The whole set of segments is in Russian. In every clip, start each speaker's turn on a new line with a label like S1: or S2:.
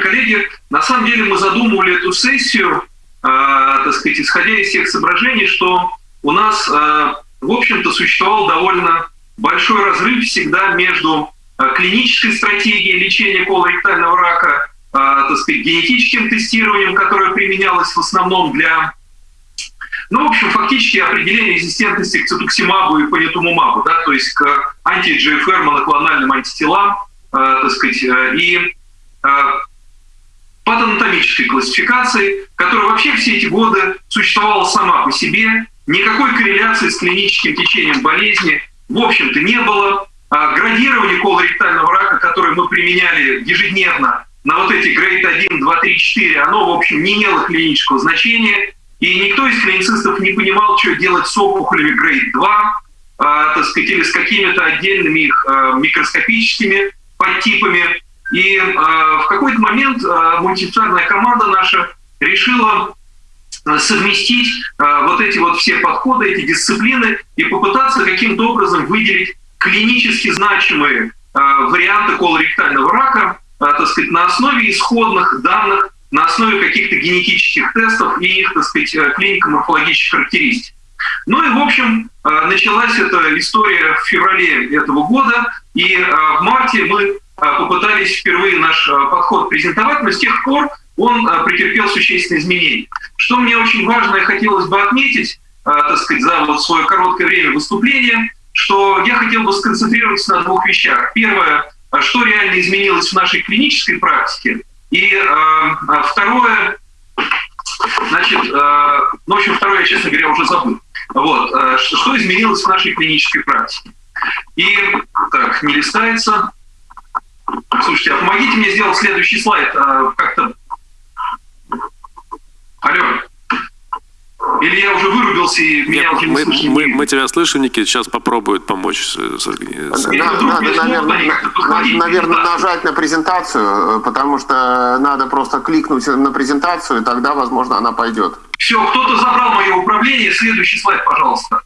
S1: коллеги, на самом деле мы задумывали эту сессию, э, так сказать, исходя из тех соображений, что у нас, э, в общем-то, существовал довольно большой разрыв всегда между э, клинической стратегией лечения колоректального рака, э, так сказать, генетическим тестированием, которое применялось в основном для ну, в общем, фактически определение резистентности к цитуксимабу и панитумумабу, да, то есть к анти-GFR моноклональным антителам, э, так сказать, э, и э, патанатомической классификации, которая вообще все эти годы существовала сама по себе, никакой корреляции с клиническим течением болезни, в общем-то, не было. А градирование колоректального рака, которое мы применяли ежедневно на вот эти грейд 1, 2, 3, 4, оно, в общем, не имело клинического значения, и никто из клиницистов не понимал, что делать с опухолями грейд 2, а, так сказать, или с какими-то отдельными их а, микроскопическими подтипами. И а, в какой-то момент а, мультидисциплинарная команда наша решила совместить вот эти вот все подходы, эти дисциплины и попытаться каким-то образом выделить клинически значимые варианты колоректального рака, так сказать, на основе исходных данных на основе каких-то генетических тестов и их, так сказать, э, клинико-морфологических характеристик. Ну и, в общем, э, началась эта история в феврале этого года, и э, в марте мы попытались впервые наш подход презентовать, но с тех пор он претерпел существенные изменения. Что мне очень важно и хотелось бы отметить, так сказать, за вот свое короткое время выступления, что я хотел бы сконцентрироваться на двух вещах. Первое, что реально изменилось в нашей клинической практике, и второе, значит, ну, в общем, второе я, честно говоря, уже забыл. Вот, что изменилось в нашей клинической практике. И, так, не листается. Слушайте, а помогите мне сделать следующий слайд. Э, как-то... Алло. Или я уже вырубился и меня уже не
S2: мы, мы, мы тебя слышим, Никит, сейчас попробуют помочь. С, с,
S3: с... Надо, наверное, наверное, нажать на презентацию, потому что надо просто кликнуть на презентацию, и тогда, возможно, она пойдет.
S1: Все, кто-то забрал мое управление. Следующий слайд, пожалуйста.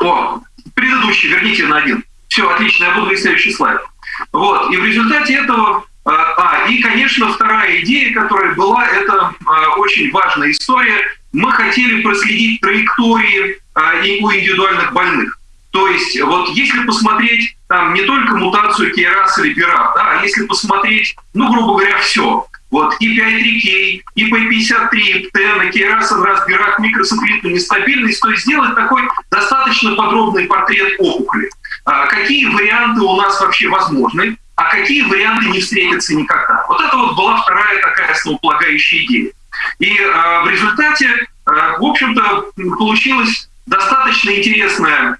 S1: О, предыдущий, верните на один. Все, отлично, я буду следующий слайд. Вот, и в результате этого а, а, и, конечно, вторая идея, которая была, это а, очень важная история мы хотели проследить траектории а, у индивидуальных больных. То есть вот если посмотреть там не только мутацию KRAS или BRAF, да, а если посмотреть, ну, грубо говоря, все, вот и 5-3K, и P53, и KRAS, раз BRAF, микросателлитную нестабильность, то есть сделать такой достаточно подробный портрет опухоли. А какие варианты у нас вообще возможны, а какие варианты не встретятся никогда. Вот это вот была вторая такая основополагающая идея. И э, в результате, э, в общем-то, получилась достаточно интересная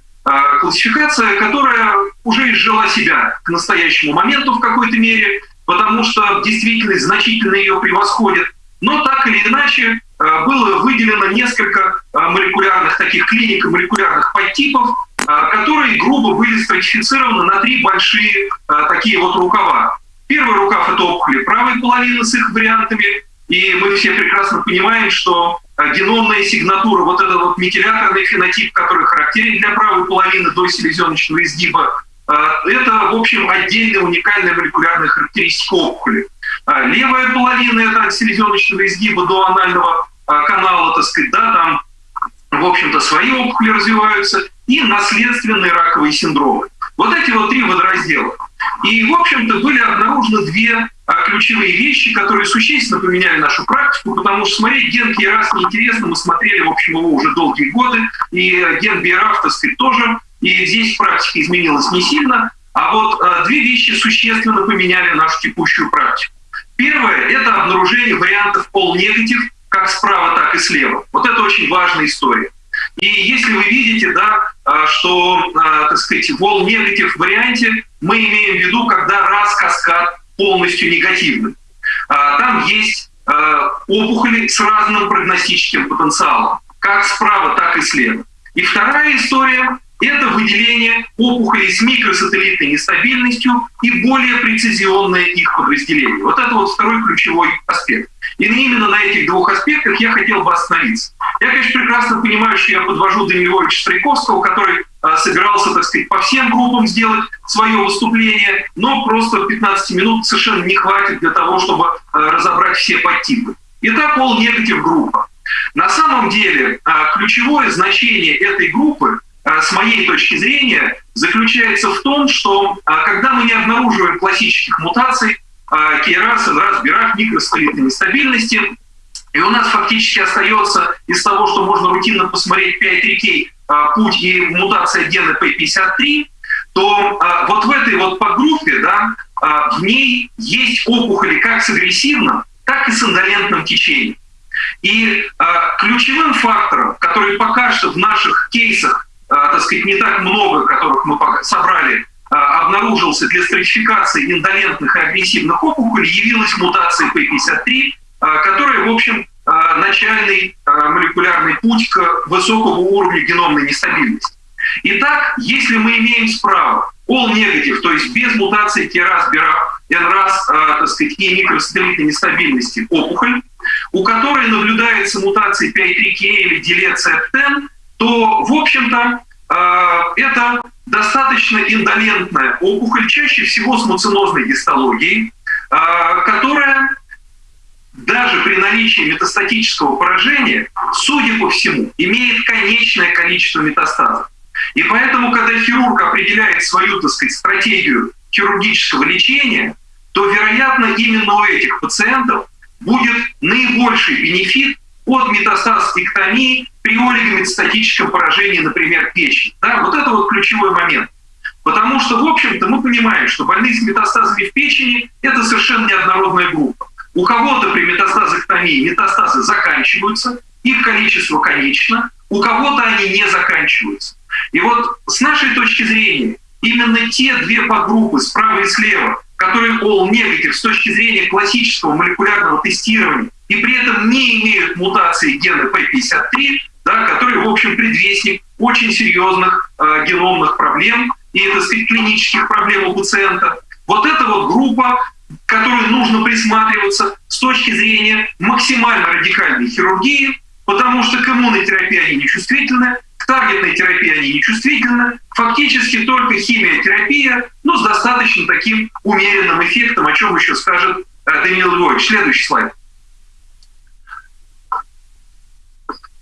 S1: классификация, которая уже изжила себя к настоящему моменту в какой-то мере, потому что действительно значительно ее превосходит. Но так или иначе было выделено несколько молекулярных таких клиник молекулярных подтипов, которые грубо были стратифицированы на три большие такие вот рукава. Первый рукав – это опухоли правой половины с их вариантами, и мы все прекрасно понимаем, что э, геномная сигнатура, вот этот вот метиляторный фенотип, который характерен для правой половины до селезеночного изгиба, э, это, в общем, отдельная уникальная молекулярная характеристика опухоли. Э, левая половина – это от селезеночного изгиба до анального канала, так сказать, да, там, в общем-то, свои опухоли развиваются, и наследственные раковые синдромы. Вот эти вот три водораздела. И, в общем-то, были обнаружены две а, ключевые вещи, которые существенно поменяли нашу практику, потому что смотреть ген КИРАС неинтересно, мы смотрели, в общем, его уже долгие годы, и ген БИРАФ, так сказать, тоже, и здесь практика изменилась не сильно, а вот а, две вещи существенно поменяли нашу текущую практику. Первое – это обнаружение вариантов пол-негатив как справа, так и слева. Вот это очень важная история. И если вы видите, да, а, что, так сказать, вол-негатив варианте мы имеем в виду, когда раз каскад полностью негативным. А, там есть а, опухоли с разным прогностическим потенциалом, как справа, так и слева. И вторая история – это выделение опухолей с микросателлитной нестабильностью и более прецизионное их подразделение. Вот это вот второй ключевой аспект. И именно на этих двух аспектах я хотел бы остановиться. Я, конечно, прекрасно понимаю, что я подвожу Даниловича Стройковского, который собирался, так сказать, по всем группам сделать свое выступление, но просто 15 минут совершенно не хватит для того, чтобы разобрать все подтипы. Итак, all negative группа. На самом деле ключевое значение этой группы с моей точки зрения, заключается в том, что когда мы не обнаруживаем классических мутаций, НРАС, БИРАК, микростолитной нестабильности, и у нас фактически остается из того, что можно рутинно посмотреть 5 рекей, путь и мутация гена P53, то вот в этой вот подгруппе, да, в ней есть опухоли как с агрессивным, так и с индолентным течением. И ключевым фактором, который пока что в наших кейсах а, так сказать, не так много, которых мы собрали, а, обнаружился для стратификации индолентных и агрессивных опухолей, явилась мутация P53, а, которая, в общем, начальный молекулярный путь к высокому уровню геномной нестабильности. Итак, если мы имеем справа all negative, то есть без мутации BRAF, NRAS, так сказать, и микросателлитной нестабильности опухоль, у которой наблюдается мутация 5-3K или делеция PTEN, то, в общем-то, это достаточно индолентная опухоль, чаще всего с муцинозной гистологией, которая даже при наличии метастатического поражения, судя по всему, имеет конечное количество метастазов. И поэтому, когда хирург определяет свою, так сказать, стратегию хирургического лечения, то, вероятно, именно у этих пациентов будет наибольший бенефит от метастазэктомии при олигометастатическом поражении, например, печени. Да, вот это вот ключевой момент. Потому что, в общем-то, мы понимаем, что больные с метастазами в печени – это совершенно неоднородная группа. У кого-то при метастазэктомии метастазы заканчиваются, их количество конечно, у кого-то они не заканчиваются. И вот с нашей точки зрения, именно те две подгруппы справа и слева, которые all negative с точки зрения классического молекулярного тестирования и при этом не имеют мутации гена P53, да, который, в общем, предвестник очень серьезных э, геномных проблем и, так сказать, клинических проблем у пациента. Вот эта вот группа, которой нужно присматриваться с точки зрения максимально радикальной хирургии, потому что к иммунной терапии они не чувствительны, к таргетной терапии они не чувствительны, фактически только химиотерапия, но с достаточно таким умеренным эффектом, о чем еще скажет э, Даниил Львович. Следующий слайд.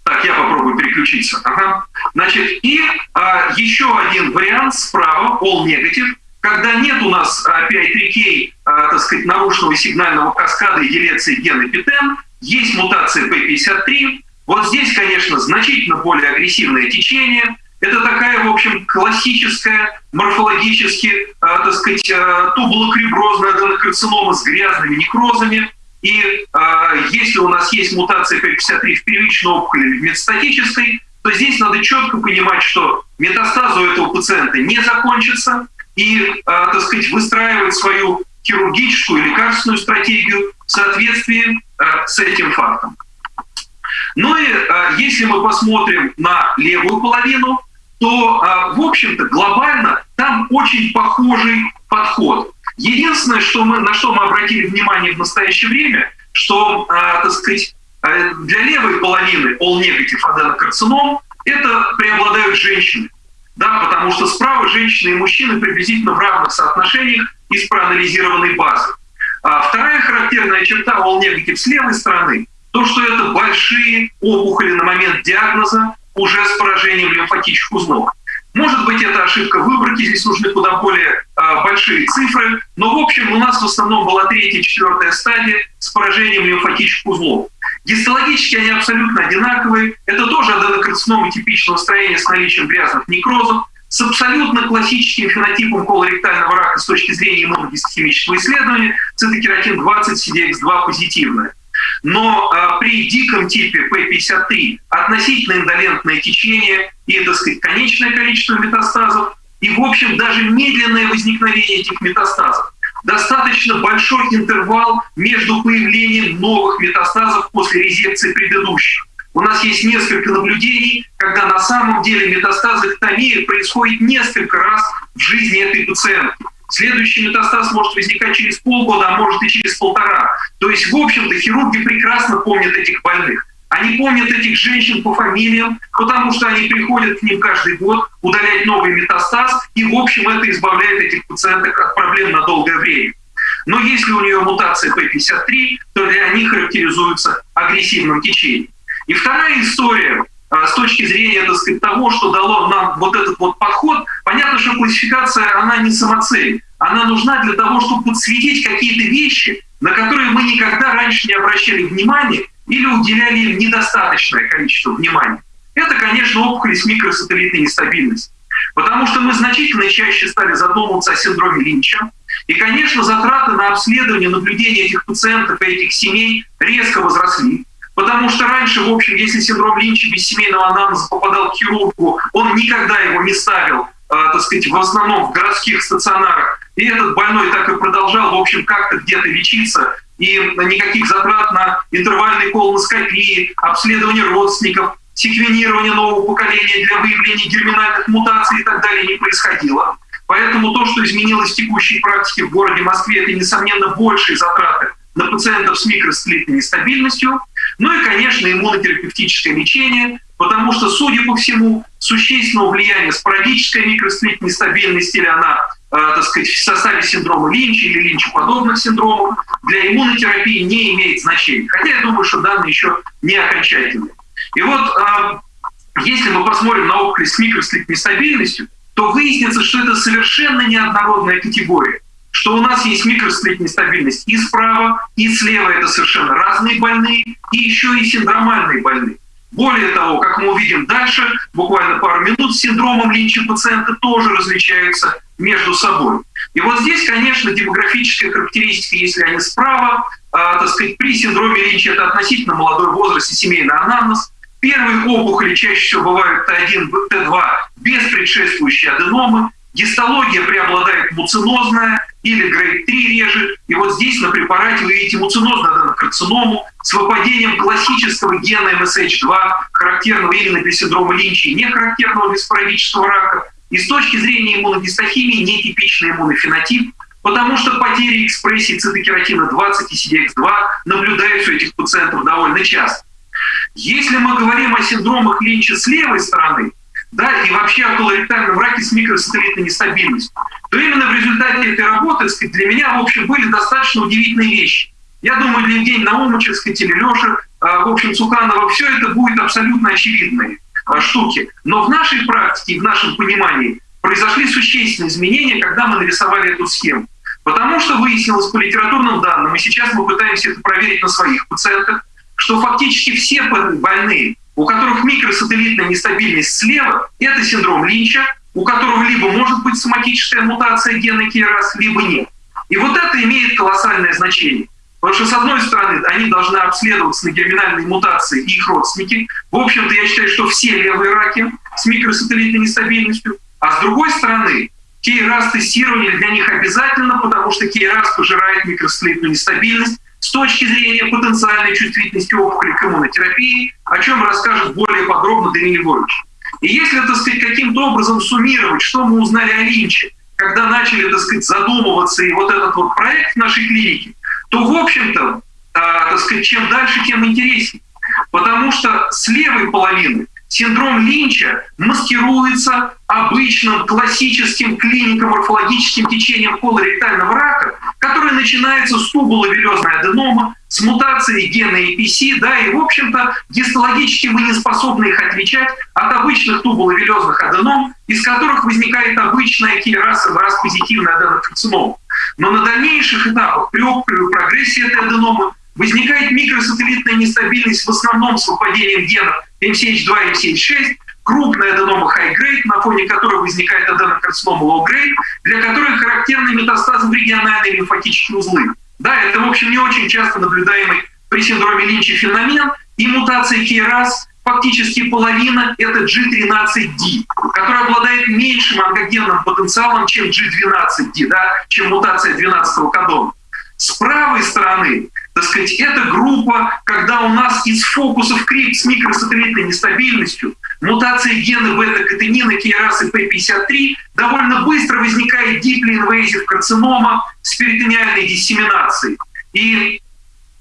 S1: Так, я попробую переключиться. Ага. Значит, и а, еще один вариант справа, all negative, когда нет у нас а, PI3K, а, так сказать, нарушенного сигнального каскада и делеции гена ПТН, есть мутация P53. Вот здесь, конечно, значительно более агрессивное течение. Это такая, в общем, классическая, морфологически, а, так сказать, тубулокреброзная аденокарцинома с грязными некрозами – и если у нас есть мутация P53 в первичной опухоли или в метастатической, то здесь надо четко понимать, что метастазы у этого пациента не закончатся, и, э, так сказать, выстраивать свою хирургическую и лекарственную стратегию в соответствии э, с этим фактом. Ну и э, если мы посмотрим на левую половину, то, в общем-то, глобально там очень похожий подход. Единственное, что мы, на что мы обратили внимание в настоящее время, что, так сказать, э, для левой половины all negative аденокарцином это преобладают женщины. Да, потому что справа женщины и мужчины приблизительно в равных соотношениях из проанализированной базы. А вторая характерная черта negative с левой стороны – то, что это большие опухоли на момент диагноза уже с поражением лимфатических узлов. Может быть, это ошибка выборки, здесь нужны куда более э, большие цифры, но в общем у нас в основном была третья четвертая стадия с поражением лимфатических узлов. Гистологически они абсолютно одинаковые. Это тоже аденокарцинома типичного строения с наличием грязных некрозов, с абсолютно классическим фенотипом колоректального рака с точки зрения иммуногистохимического исследования, цитокератин-20, CDX2 позитивное. Но а, при диком типе P53 относительно индолентное течение и, так сказать, конечное количество метастазов, и, в общем, даже медленное возникновение этих метастазов. Достаточно большой интервал между появлением новых метастазов после резекции предыдущих. У нас есть несколько наблюдений, когда на самом деле метастазоктомия происходит несколько раз в жизни этой пациентки. Следующий метастаз может возникать через полгода, а может и через полтора. То есть, в общем-то, хирурги прекрасно помнят этих больных. Они помнят этих женщин по фамилиям, потому что они приходят к ним каждый год удалять новый метастаз, и, в общем, это избавляет этих пациенток от проблем на долгое время. Но если у нее мутация P53, то они характеризуются агрессивным течением. И вторая история а, с точки зрения так сказать, того, что дало нам вот этот вот подход, понятно, что классификация, она не самоцель. Она нужна для того, чтобы подсветить какие-то вещи, на которые мы никогда раньше не обращали внимания или уделяли им недостаточное количество внимания. Это, конечно, опухоли с микросателлитной нестабильностью. Потому что мы значительно чаще стали задумываться о синдроме Линча. И, конечно, затраты на обследование, наблюдение этих пациентов и этих семей резко возросли. Потому что раньше, в общем, если синдром Линча без семейного анамнеза попадал к хирургу, он никогда его не ставил, э, так сказать, в основном в городских стационарах. И этот больной так и продолжал, в общем, как-то где-то лечиться. И никаких затрат на интервальные колоноскопии, обследование родственников, секвенирование нового поколения для выявления герминальных мутаций и так далее не происходило. Поэтому то, что изменилось в текущей практике в городе Москве, это, несомненно, большие затраты на пациентов с микросклетной нестабильностью. Ну и, конечно, иммунотерапевтическое лечение, потому что, судя по всему, существенного влияния спорадической микросклетной нестабильности или она, э, так сказать, в составе синдрома Линча или Линча-подобных синдромов для иммунотерапии не имеет значения. Хотя я думаю, что данные еще не окончательные. И вот э, если мы посмотрим на опухоль с микросклетной нестабильностью, то выяснится, что это совершенно неоднородная категория что у нас есть микросклетная нестабильность и справа, и слева это совершенно разные больные, и еще и синдромальные больные. Более того, как мы увидим дальше, буквально пару минут, с синдромом Линча пациенты тоже различаются между собой. И вот здесь, конечно, демографическая характеристика, если они справа, э, так сказать, при синдроме Линча это относительно молодой возраст и семейный анамнез. Первые опухоли чаще всего бывают Т1, Т2 без предшествующей аденомы. Гистология преобладает муцинозная или грейд 3 реже. И вот здесь на препарате вы видите муцинозную аденокарциному с выпадением классического гена MSH2, характерного именно для синдрома Линча и не характерного для спорадического рака. И с точки зрения иммуногистохимии нетипичный иммунофенотип, потому что потери экспрессии цитокератина 20 и CDX2 наблюдаются у этих пациентов довольно часто. Если мы говорим о синдромах Линча с левой стороны, да, и вообще о колоректальном раке с микросателлитной нестабильностью, то именно в результате этой работы сказать, для меня, в общем, были достаточно удивительные вещи. Я думаю, для Евгения Наумовича, сказать, или Леши, в общем, Цуканова, все это будет абсолютно очевидные а, штуки. Но в нашей практике, в нашем понимании произошли существенные изменения, когда мы нарисовали эту схему. Потому что выяснилось по литературным данным, и сейчас мы пытаемся это проверить на своих пациентах, что фактически все больные у которых микросателлитная нестабильность слева, это синдром Линча, у которого либо может быть соматическая мутация гена КИРАС, либо нет. И вот это имеет колоссальное значение. Потому что, с одной стороны, они должны обследоваться на герминальные мутации и их родственники. В общем-то, я считаю, что все левые раки с микросателлитной нестабильностью. А с другой стороны, КИРАС тестирование для них обязательно, потому что КИРАС пожирает микросателлитную нестабильность, с точки зрения потенциальной чувствительности опухоли к иммунотерапии, о чем расскажет более подробно Даниил Львович. И если, так сказать, каким-то образом суммировать, что мы узнали о Линче, когда начали, так сказать, задумываться и вот этот вот проект в нашей клинике, то, в общем-то, э, так сказать, чем дальше, тем интереснее. Потому что с левой половины синдром Линча маскируется обычным классическим клинико-морфологическим течением колоректального рака, начинается с тубуловелезной аденома, с мутацией гена APC, да, и, в общем-то, гистологически мы не способны их отличать от обычных тубуловелезных аденом, из которых возникает обычная кейрасовая раз позитивная аденокарцинома. Но на дальнейших этапах при прогрессии этой аденомы возникает микросателлитная нестабильность в основном с выпадением генов MCH2 и MCH6, крупная аденома high-grade, на фоне которой возникает аденокарцинома low-grade, для которой характерны метастазы в региональные лимфатические узлы. Да, это, в общем, не очень часто наблюдаемый при синдроме Линча феномен, и мутация KRAS фактически половина – это G13D, которая обладает меньшим онкогенным потенциалом, чем G12D, да, чем мутация 12-го кодона. С правой стороны так сказать, это группа, когда у нас из фокусов крип с микросателлитной нестабильностью, мутации гена бета-катенина, кейрасы P53, довольно быстро возникает диплоинвейзив карцинома с перитониальной диссеминацией. И,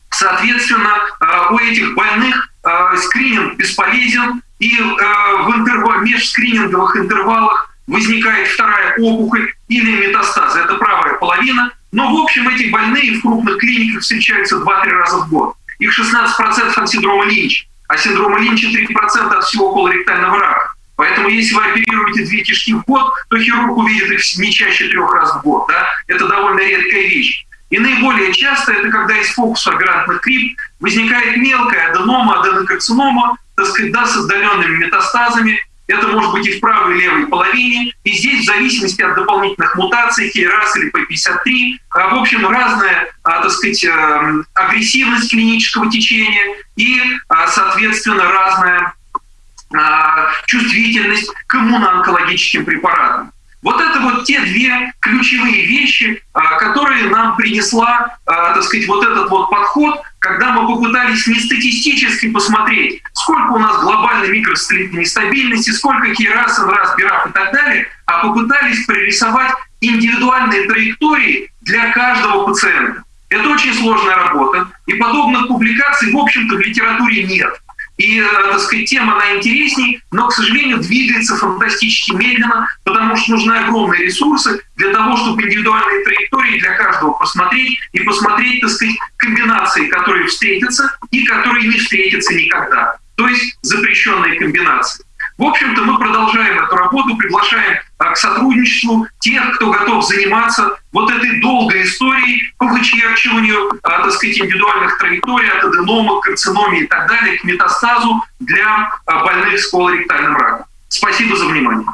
S1: соответственно, э, у этих больных э, скрининг бесполезен, и э, в интервал, межскрининговых интервалах возникает вторая опухоль или метастазы. Это правая половина. Но, в общем, эти больные в крупных клиниках встречаются 2-3 раза в год. Их 16% от синдрома Линча, а синдрома Линча 3% от всего колоректального рака. Поэтому если вы оперируете две кишки в год, то хирург увидит их не чаще трех раз в год. Да? Это довольно редкая вещь. И наиболее часто это когда из фокуса грантных крип возникает мелкая аденома, аденокарцинома, так сказать, да, с отдаленными метастазами. Это может быть и в правой и левой половине. И здесь в зависимости от дополнительных мутаций, KRAS или P53, а, в общем, разная, а, так сказать, эм, агрессивность клинического течения и, а, соответственно, разная чувствительность к иммуноонкологическим препаратам. Вот это вот те две ключевые вещи, которые нам принесла, так сказать, вот этот вот подход, когда мы попытались не статистически посмотреть, сколько у нас глобальной микросателлитной нестабильности, сколько НРАС, БИРАФ и так далее, а попытались прорисовать индивидуальные траектории для каждого пациента. Это очень сложная работа, и подобных публикаций, в общем-то, в литературе нет. И, э, так сказать, тема, она интересней, но, к сожалению, двигается фантастически медленно, потому что нужны огромные ресурсы для того, чтобы индивидуальные траектории для каждого посмотреть и посмотреть, так сказать, комбинации, которые встретятся и которые не встретятся никогда. То есть запрещенные комбинации. В общем-то, мы продолжаем эту работу, приглашаем а, к сотрудничеству тех, кто готов заниматься вот этой долгой историей по вычерчиванию, так сказать, индивидуальных траекторий от аденома, к карциномии и так далее, к метастазу для а, больных с колоректальным раком. Спасибо за внимание.